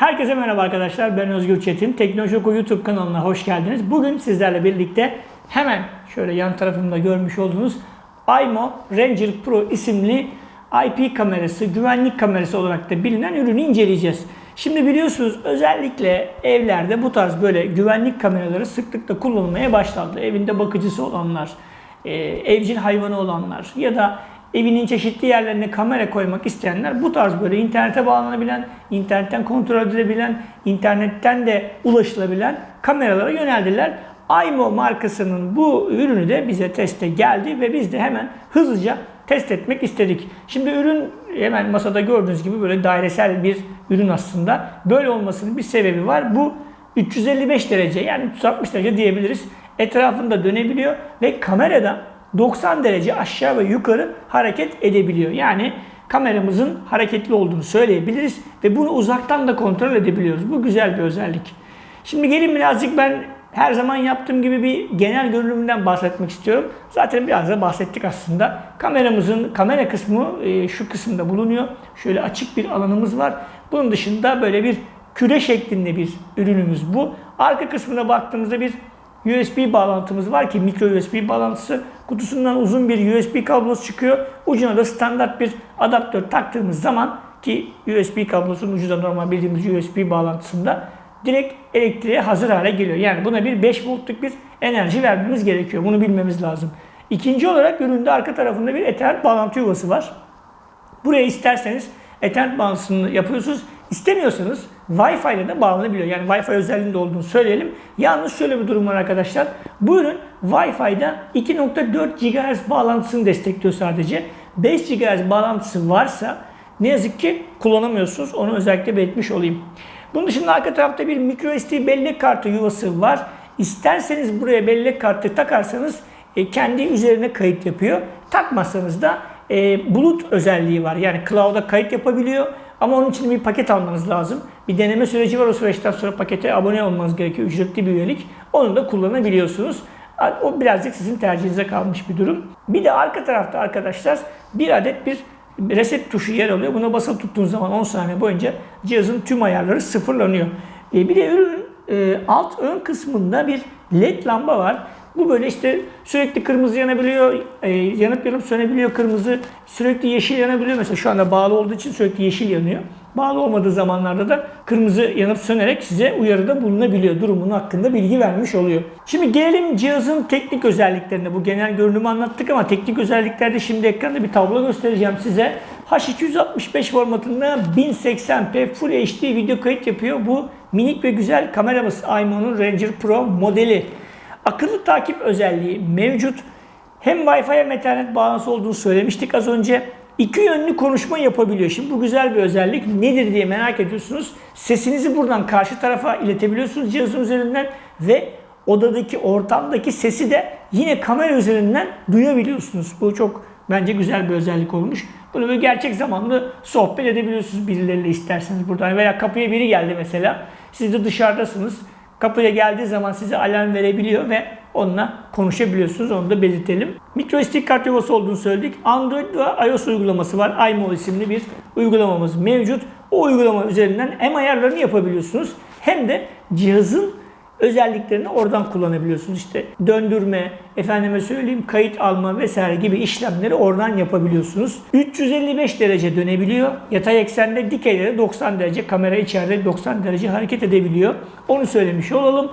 Herkese merhaba arkadaşlar. Ben Özgür Çetin. Teknoloji Oku YouTube kanalına hoş geldiniz. Bugün sizlerle birlikte hemen şöyle yan tarafımda görmüş olduğunuz Aymo Ranger Pro isimli IP kamerası, güvenlik kamerası olarak da bilinen ürünü inceleyeceğiz. Şimdi biliyorsunuz özellikle evlerde bu tarz böyle güvenlik kameraları sıklıkla kullanılmaya başlandı. Evinde bakıcısı olanlar, e, evcil hayvanı olanlar ya da evinin çeşitli yerlerine kamera koymak isteyenler bu tarz böyle internete bağlanabilen, internetten kontrol edilebilen, internetten de ulaşılabilen kameralara yöneldiler. Aymo markasının bu ürünü de bize teste geldi ve biz de hemen hızlıca test etmek istedik. Şimdi ürün hemen masada gördüğünüz gibi böyle dairesel bir ürün aslında. Böyle olmasının bir sebebi var. Bu 355 derece yani 360 derece diyebiliriz. Etrafında dönebiliyor ve kamerada 90 derece aşağı ve yukarı hareket edebiliyor. Yani kameramızın hareketli olduğunu söyleyebiliriz ve bunu uzaktan da kontrol edebiliyoruz. Bu güzel bir özellik. Şimdi gelin birazcık ben her zaman yaptığım gibi bir genel görünümünden bahsetmek istiyorum. Zaten biraz da bahsettik aslında. Kameramızın kamera kısmı e, şu kısımda bulunuyor. Şöyle açık bir alanımız var. Bunun dışında böyle bir küre şeklinde bir ürünümüz bu. Arka kısmına baktığımızda bir USB bağlantımız var ki mikro USB bağlantısı. Kutusundan uzun bir USB kablosu çıkıyor. Ucuna da standart bir adaptör taktığımız zaman ki USB kablosunun ucu da normal bildiğimiz USB bağlantısında direkt elektriğe hazır hale geliyor. Yani buna bir 5 voltluk bir enerji vermemiz gerekiyor. Bunu bilmemiz lazım. İkinci olarak üründe arka tarafında bir Ethernet bağlantı yuvası var. Buraya isterseniz Ethernet bağlantısını yapıyorsunuz. İstemiyorsanız Wi-Fi ile de bağlanabiliyor. Yani Wi-Fi özelliğinde olduğunu söyleyelim. Yalnız şöyle bir durum var arkadaşlar. Bu ürün Wi-Fi'da 2.4 GHz bağlantısını destekliyor sadece. 5 GHz bağlantısı varsa ne yazık ki kullanamıyorsunuz. Onu özellikle belirtmiş olayım. Bunun dışında arka tarafta bir microSD bellek kartı yuvası var. İsterseniz buraya bellek kartı takarsanız e, kendi üzerine kayıt yapıyor. Takmazsanız da e, bulut özelliği var. Yani cloud'a kayıt yapabiliyor. Ama onun için bir paket almanız lazım. Bir deneme süreci var. O süreçten sonra pakete abone olmanız gerekiyor. Ücretli bir üyelik. Onu da kullanabiliyorsunuz. O birazcık sizin tercihinize kalmış bir durum. Bir de arka tarafta arkadaşlar bir adet bir reset tuşu yer alıyor. Buna basılı tuttuğunuz zaman 10 saniye boyunca cihazın tüm ayarları sıfırlanıyor. E, bir de ürün e, alt ön kısmında bir led lamba var. Bu böyle işte sürekli kırmızı yanabiliyor, e, yanıp yanıp sönebiliyor kırmızı, sürekli yeşil yanabiliyor. Mesela şu anda bağlı olduğu için sürekli yeşil yanıyor. Bağlı olmadığı zamanlarda da kırmızı yanıp sönerek size uyarıda bulunabiliyor. Durumunun hakkında bilgi vermiş oluyor. Şimdi gelelim cihazın teknik özelliklerine. Bu genel görünümü anlattık ama teknik özelliklerde şimdi ekranda bir tablo göstereceğim size. H265 formatında 1080p Full HD video kayıt yapıyor. Bu minik ve güzel kameramız Aymo'nun Ranger Pro modeli. Akıllı takip özelliği mevcut. Hem Wi-Fi hem Ethernet bağlantısı olduğunu söylemiştik az önce. İki yönlü konuşma yapabiliyor. Şimdi bu güzel bir özellik. Nedir diye merak ediyorsunuz. Sesinizi buradan karşı tarafa iletebiliyorsunuz cihazın üzerinden ve odadaki, ortamdaki sesi de yine kamera üzerinden duyabiliyorsunuz. Bu çok bence güzel bir özellik olmuş. Bunu böyle gerçek zamanlı sohbet edebiliyorsunuz birileriyle isterseniz buradan. Veya kapıya biri geldi mesela. Siz de dışarıdasınız. Kapıya geldiği zaman size alarm verebiliyor ve onunla konuşabiliyorsunuz. Onu da belirtelim. MicroSD kart yuvası olduğunu söyledik. Android ve iOS uygulaması var. iMol isimli bir uygulamamız mevcut. O uygulama üzerinden hem ayarlarını yapabiliyorsunuz hem de cihazın özelliklerini oradan kullanabiliyorsunuz. İşte döndürme, efendime söyleyeyim kayıt alma vesaire gibi işlemleri oradan yapabiliyorsunuz. 355 derece dönebiliyor. Yatay eksende dikeyde de 90 derece. Kamera içeride 90 derece hareket edebiliyor. Onu söylemiş olalım.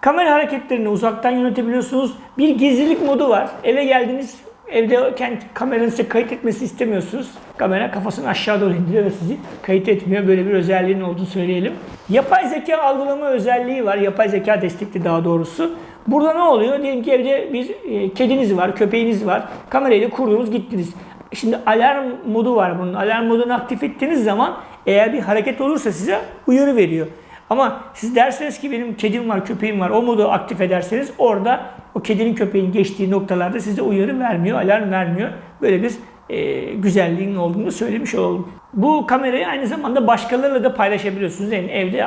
Kamera hareketlerini uzaktan yönetebiliyorsunuz. Bir gizlilik modu var. Eve geldiniz, evde kendi kameranın size kayıt etmesi istemiyorsunuz. Kamera kafasını aşağı doğru indiriyor ve sizi kayıt etmiyor. Böyle bir özelliğinin olduğunu söyleyelim. Yapay zeka algılama özelliği var. Yapay zeka destekli daha doğrusu. Burada ne oluyor? Diyelim ki evde bir e, kediniz var, köpeğiniz var. Kamerayı kurdunuz gittiniz. Şimdi alarm modu var bunun. Alarm modunu aktif ettiğiniz zaman eğer bir hareket olursa size uyarı veriyor. Ama siz derseniz ki benim kedim var, köpeğim var. O modu aktif ederseniz orada o kedinin köpeğin geçtiği noktalarda size uyarı vermiyor, alarm vermiyor. Böyle bir e, güzelliğinin olduğunu söylemiş olalım. Bu kamerayı aynı zamanda başkalarıyla da paylaşabiliyorsunuz. Yani evde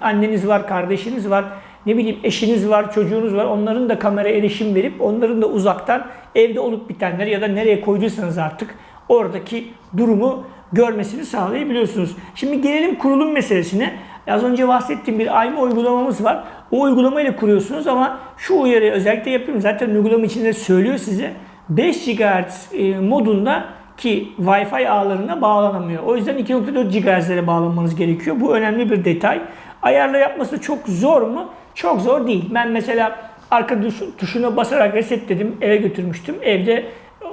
anneniz var, kardeşiniz var, ne bileyim eşiniz var, çocuğunuz var. Onların da kamera erişim verip onların da uzaktan evde olup bitenleri ya da nereye koyduysanız artık oradaki durumu görmesini sağlayabiliyorsunuz. Şimdi gelelim kurulum meselesine. Az önce bahsettiğim bir AIMO uygulamamız var. O uygulamayla kuruyorsunuz ama şu uyarıyı özellikle yapıyorum. Zaten uygulama içinde söylüyor size. 5 GHz e, modunda ki Wi-Fi ağlarına bağlanamıyor. O yüzden 2.4 GHz'lere bağlanmanız gerekiyor. Bu önemli bir detay. Ayarla yapması çok zor mu? Çok zor değil. Ben mesela arka tuşuna basarak resetledim. Eve götürmüştüm. Evde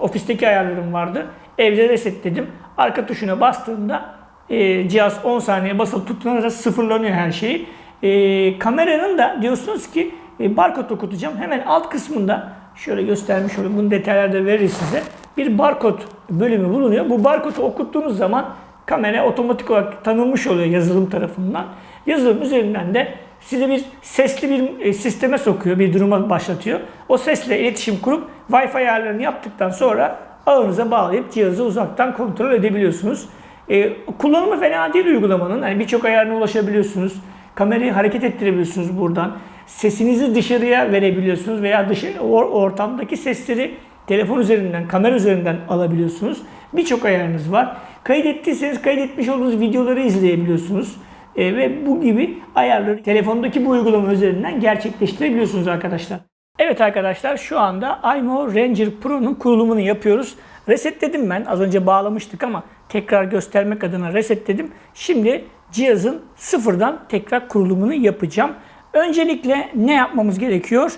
ofisteki ayarlarım vardı. Evde resetledim. Arka tuşuna bastığımda e, cihaz 10 saniye basılı tuttuğunuzda sıfırlanıyor her şey. E, kameranın da diyorsunuz ki e, barkod okutacağım. Hemen alt kısmında şöyle göstermiş olayım. Bunu detaylarda veririz size. Bir barkod bölümü bulunuyor. Bu barkodu okuttuğunuz zaman kamera otomatik olarak tanınmış oluyor yazılım tarafından. Yazılım üzerinden de size bir sesli bir e, sisteme sokuyor, bir duruma başlatıyor. O sesle iletişim kurup Wi-Fi ayarlarını yaptıktan sonra ağınıza bağlayıp cihazı uzaktan kontrol edebiliyorsunuz. E, kullanımı fena değil uygulamanın. Yani birçok ayarına ulaşabiliyorsunuz. Kamerayı hareket ettirebiliyorsunuz buradan. Sesinizi dışarıya verebiliyorsunuz veya dışarı ortamdaki sesleri telefon üzerinden, kamera üzerinden alabiliyorsunuz. Birçok ayarınız var. Kaydettiyseniz kaydetmiş olduğunuz videoları izleyebiliyorsunuz. E, ve bu gibi ayarları telefondaki bu uygulama üzerinden gerçekleştirebiliyorsunuz arkadaşlar. Evet arkadaşlar şu anda iMo Ranger Pro'nun kurulumunu yapıyoruz. Resetledim ben. Az önce bağlamıştık ama tekrar göstermek adına resetledim. Şimdi cihazın sıfırdan tekrar kurulumunu yapacağım. Öncelikle ne yapmamız gerekiyor?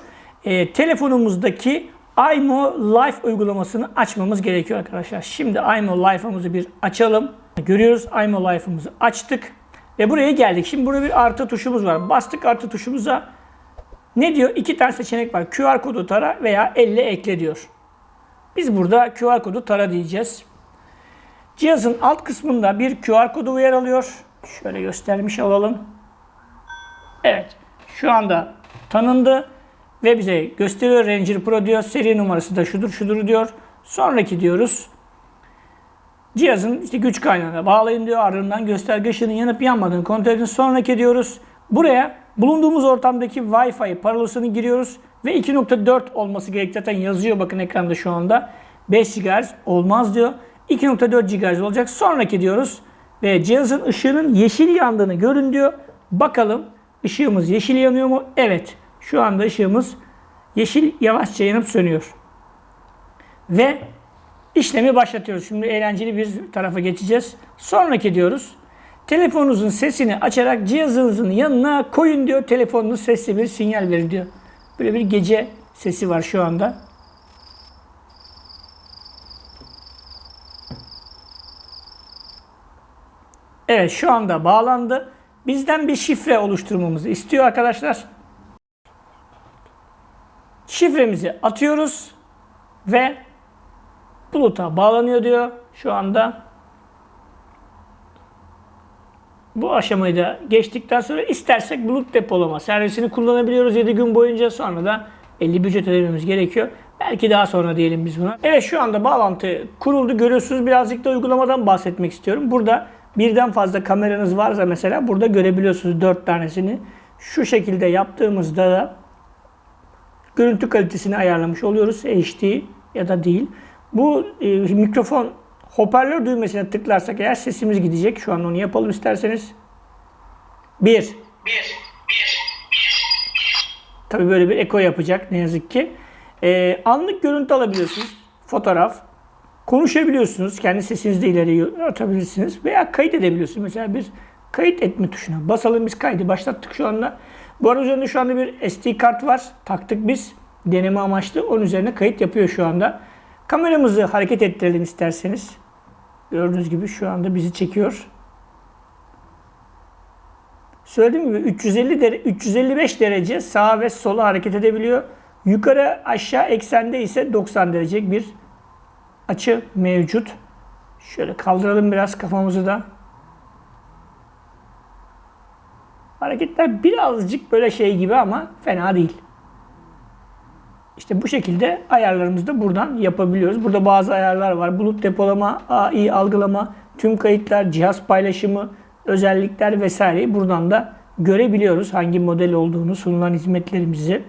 E, telefonumuzdaki iMo Life uygulamasını açmamız gerekiyor arkadaşlar. Şimdi iMo Life'ımızı bir açalım. Görüyoruz iMo Life'ımızı açtık. Ve buraya geldik. Şimdi burada bir artı tuşumuz var. Bastık artı tuşumuza. Ne diyor? İki tane seçenek var. QR kodu tara veya elle ekle diyor. Biz burada QR kodu tara diyeceğiz. Cihazın alt kısmında bir QR kodu yer alıyor. Şöyle göstermiş olalım. Evet. Şu anda tanındı ve bize gösteriyor Ranger Pro diyor. Seri numarası da şudur şudur diyor. Sonraki diyoruz. Cihazın işte güç kaynağına bağlayın diyor. Ardından gösterge ışığının yanıp yanmadığını kontrol edin. Sonraki diyoruz. Buraya bulunduğumuz ortamdaki Wi-Fi parolasını giriyoruz. Ve 2.4 olması gerek zaten yazıyor bakın ekranda şu anda. 5 GHz olmaz diyor. 2.4 GHz olacak. Sonraki diyoruz. Ve cihazın ışığının yeşil yandığını görün diyor. Bakalım ışığımız yeşil yanıyor mu? Evet. Şu anda ışığımız yeşil yavaşça yanıp sönüyor. Ve işlemi başlatıyoruz. Şimdi eğlenceli bir tarafa geçeceğiz. Sonraki diyoruz. Telefonunuzun sesini açarak cihazınızın yanına koyun diyor. Telefonunuz sesli bir sinyal verir diyor. Böyle bir gece sesi var şu anda. Evet şu anda bağlandı. Bizden bir şifre oluşturmamızı istiyor arkadaşlar. Şifremizi atıyoruz ve buluta bağlanıyor diyor şu anda. Bu aşamayı da geçtikten sonra istersek bulut depolama servisini kullanabiliyoruz 7 gün boyunca sonra da 50 ücret ödememiz gerekiyor. Belki daha sonra diyelim biz buna. Evet şu anda bağlantı kuruldu. Görüyorsunuz birazcık da uygulamadan bahsetmek istiyorum. Burada birden fazla kameranız varsa mesela burada görebiliyorsunuz 4 tanesini. Şu şekilde yaptığımızda da görüntü kalitesini ayarlamış oluyoruz. HD ya da değil. Bu e, mikrofon hoparlör düğmesine tıklarsak eğer sesimiz gidecek. Şu an onu yapalım isterseniz. Bir. Bir. Bir. Tabii böyle bir eko yapacak ne yazık ki. E, anlık görüntü alabiliyorsunuz. Fotoğraf. Konuşabiliyorsunuz. Kendi sesinizi de ileri atabilirsiniz. Veya kayıt edebiliyorsunuz. Mesela bir kayıt etme tuşuna basalım biz kaydı başlattık şu anda. Bu arada üzerinde şu anda bir SD kart var. Taktık biz. Deneme amaçlı. Onun üzerine kayıt yapıyor şu anda. Kameramızı hareket ettirelim isterseniz. Gördüğünüz gibi şu anda bizi çekiyor. Söylediğim gibi 350 dere 355 derece sağa ve sola hareket edebiliyor. Yukarı aşağı eksende ise 90 derecelik bir açı mevcut. Şöyle kaldıralım biraz kafamızı da. Hareketler birazcık böyle şey gibi ama fena değil. İşte bu şekilde ayarlarımızı da buradan yapabiliyoruz. Burada bazı ayarlar var. Bulut depolama, AI algılama, tüm kayıtlar, cihaz paylaşımı, özellikler vesaire buradan da görebiliyoruz hangi model olduğunu, sunulan hizmetlerimizi.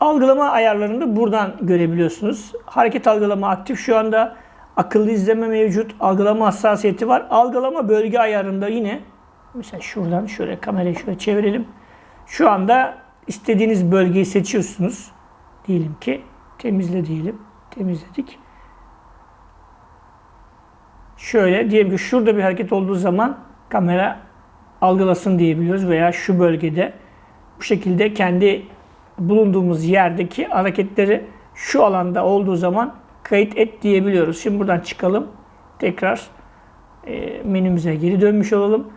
Algılama ayarlarını da buradan görebiliyorsunuz. Hareket algılama aktif şu anda. Akıllı izleme mevcut. Algılama hassasiyeti var. Algılama bölge ayarında yine mesela şuradan şöyle kamerayı şöyle çevirelim. Şu anda istediğiniz bölgeyi seçiyorsunuz. Diyelim ki temizle diyelim. Temizledik. Şöyle diyelim ki şurada bir hareket olduğu zaman kamera algılasın diyebiliyoruz veya şu bölgede bu şekilde kendi bulunduğumuz yerdeki hareketleri şu alanda olduğu zaman kayıt et diyebiliyoruz. Şimdi buradan çıkalım. Tekrar e, menümüze geri dönmüş olalım.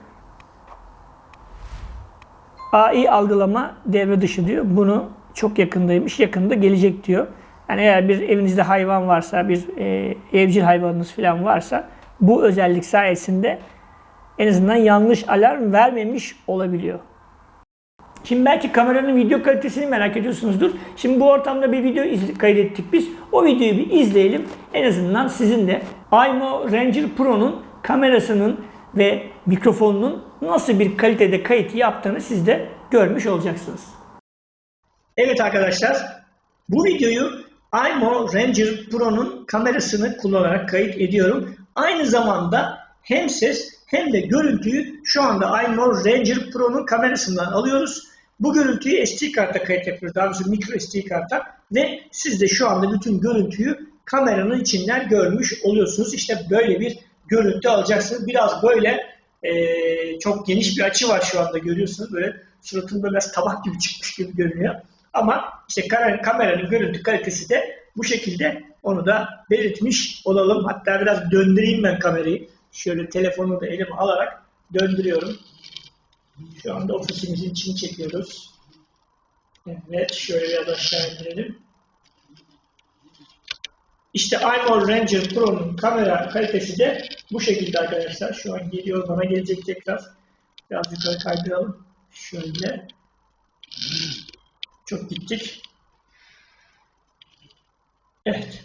AI algılama devre dışı diyor. Bunu çok yakındaymış. Yakında gelecek diyor. Yani eğer bir evinizde hayvan varsa, bir e, evcil hayvanınız falan varsa bu özellik sayesinde en azından yanlış alarm vermemiş olabiliyor. Şimdi belki kameranın video kalitesini merak ediyorsunuzdur. Şimdi bu ortamda bir video kaydettik biz. O videoyu bir izleyelim. En azından sizin de iMo Ranger Pro'nun kamerasının ve mikrofonunun nasıl bir kalitede kayıt yaptığını siz de görmüş olacaksınız. Evet arkadaşlar, bu videoyu iMo Ranger Pro'nun kamerasını kullanarak kayıt ediyorum. Aynı zamanda hem ses hem de görüntüyü şu anda iMo Ranger Pro'nun kamerasından alıyoruz. Bu görüntüyü SD karta kayıt yapıyoruz. Daha doğrusu micro SD karta ve siz de şu anda bütün görüntüyü kameranın içinden görmüş oluyorsunuz. İşte böyle bir görüntü alacaksınız. Biraz böyle eee, çok geniş bir açı var şu anda görüyorsunuz. Böyle suratımda biraz tabak gibi çıkmış gibi görünüyor. Ama işte kamera- kameranın görüntü kalitesi de bu şekilde onu da belirtmiş olalım. Hatta biraz döndüreyim ben kamerayı. Şöyle telefonu da elime alarak döndürüyorum. Şu anda ofisimizin içini çekiyoruz. Evet, şöyle biraz aşağı indirelim. İşte iMore Ranger Pro'nun kamera kalitesi de bu şekilde arkadaşlar. Şu an geliyor, bana gelecek tekrar. Biraz yukarı kaydıralım. Şöyle. Çok gittik. Evet.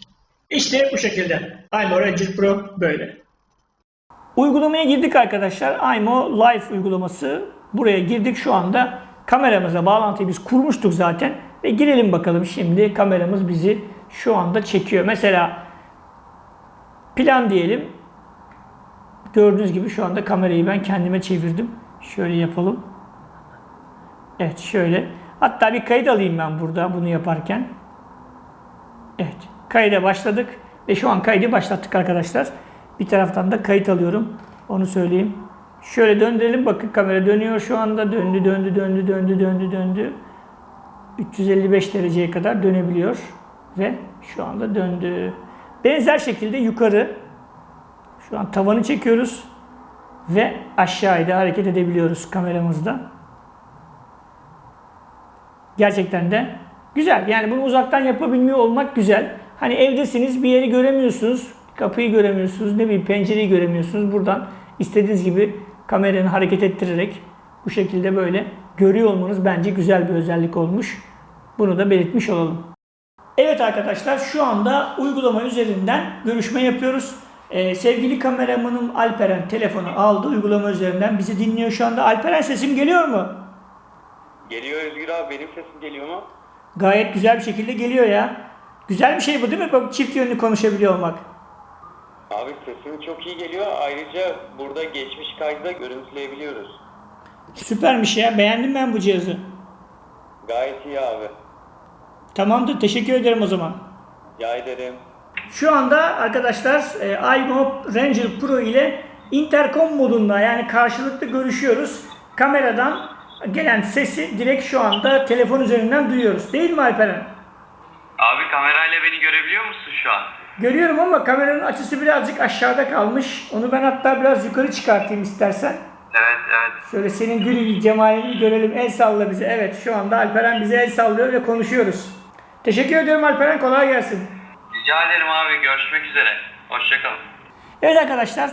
İşte bu şekilde. iMo Ranger Pro böyle. Uygulamaya girdik arkadaşlar. iMo Live uygulaması. Buraya girdik şu anda. Kameramıza bağlantıyı biz kurmuştuk zaten. Ve girelim bakalım şimdi kameramız bizi şu anda çekiyor. Mesela plan diyelim. Gördüğünüz gibi şu anda kamerayı ben kendime çevirdim. Şöyle yapalım. Evet şöyle. Hatta bir kayıt alayım ben burada bunu yaparken. Evet. Kayda başladık. Ve şu an kaydı başlattık arkadaşlar. Bir taraftan da kayıt alıyorum. Onu söyleyeyim. Şöyle döndürelim. Bakın kamera dönüyor şu anda. Döndü, döndü, döndü, döndü, döndü, döndü. 355 dereceye kadar dönebiliyor. Ve şu anda döndü. Benzer şekilde yukarı şu an tavanı çekiyoruz. Ve aşağıya da hareket edebiliyoruz kameramızda. Gerçekten de güzel. Yani bunu uzaktan yapabilmiyor olmak güzel. Hani evdesiniz bir yeri göremiyorsunuz. Kapıyı göremiyorsunuz. Ne bileyim pencereyi göremiyorsunuz. Buradan istediğiniz gibi kameranı hareket ettirerek bu şekilde böyle görüyor olmanız bence güzel bir özellik olmuş. Bunu da belirtmiş olalım. Evet arkadaşlar şu anda uygulama üzerinden görüşme yapıyoruz. Ee, sevgili kameramanım Alperen telefonu aldı uygulama üzerinden bizi dinliyor şu anda. Alperen sesim geliyor mu? Geliyor Özgür abi benim sesim geliyor mu? Gayet güzel bir şekilde geliyor ya. Güzel bir şey bu değil mi? Bak çift yönlü konuşabiliyor olmak. Abi sesin çok iyi geliyor. Ayrıca burada geçmiş kaydı da görüntüleyebiliyoruz. Süpermiş ya. Beğendim ben bu cihazı. Gayet iyi abi. Tamamdır. Teşekkür ederim o zaman. Rica ederim. Şu anda arkadaşlar e, iMob Ranger Pro ile intercom modunda yani karşılıklı görüşüyoruz. Kameradan gelen sesi direkt şu anda telefon üzerinden duyuyoruz. Değil mi Alperen? Abi kamerayla beni görebiliyor musun şu an? Görüyorum ama kameranın açısı birazcık aşağıda kalmış. Onu ben hatta biraz yukarı çıkartayım istersen. Evet evet. Şöyle senin gül cemalini görelim. El salla bize. Evet şu anda Alperen bize el sallıyor ve konuşuyoruz. Teşekkür ediyorum Alperen. Kolay gelsin. Rica ederim abi görüşmek üzere. Hoşçakalın. Evet arkadaşlar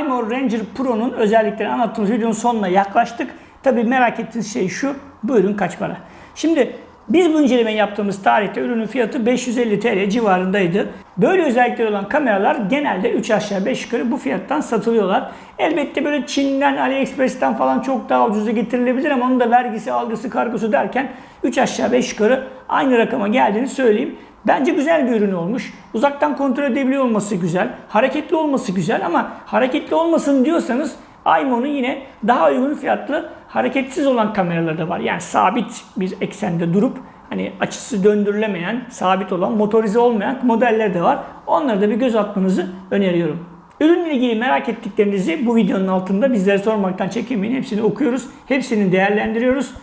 iMore Ranger Pro'nun özelliklerini anlattığımız videonun sonuna yaklaştık. Tabii merak ettiğiniz şey şu. Bu ürün kaç para? Şimdi biz bu incelemeyi yaptığımız tarihte ürünün fiyatı 550 TL civarındaydı. Böyle özellikleri olan kameralar genelde 3 aşağı 5 yukarı bu fiyattan satılıyorlar. Elbette böyle Çin'den, AliExpress'ten falan çok daha ucuza getirilebilir ama onun da vergisi, algısı, kargosu derken 3 aşağı 5 yukarı aynı rakama geldiğini söyleyeyim. Bence güzel bir ürün olmuş. Uzaktan kontrol edebiliyor olması güzel. Hareketli olması güzel ama hareketli olmasın diyorsanız iMo'nun yine daha uygun fiyatlı hareketsiz olan kameraları da var. Yani sabit bir eksende durup hani açısı döndürülemeyen, sabit olan, motorize olmayan modeller de var. Onlara da bir göz atmanızı öneriyorum. Ürünle ilgili merak ettiklerinizi bu videonun altında bizlere sormaktan çekinmeyin. Hepsini okuyoruz, hepsini değerlendiriyoruz.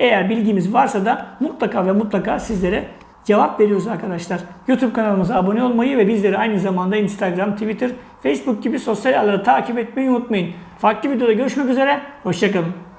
Eğer bilgimiz varsa da mutlaka ve mutlaka sizlere cevap veriyoruz arkadaşlar. YouTube kanalımıza abone olmayı ve bizleri aynı zamanda Instagram, Twitter, Facebook gibi sosyal ağları takip etmeyi unutmayın. Farklı videoda görüşmek üzere, hoşçakalın.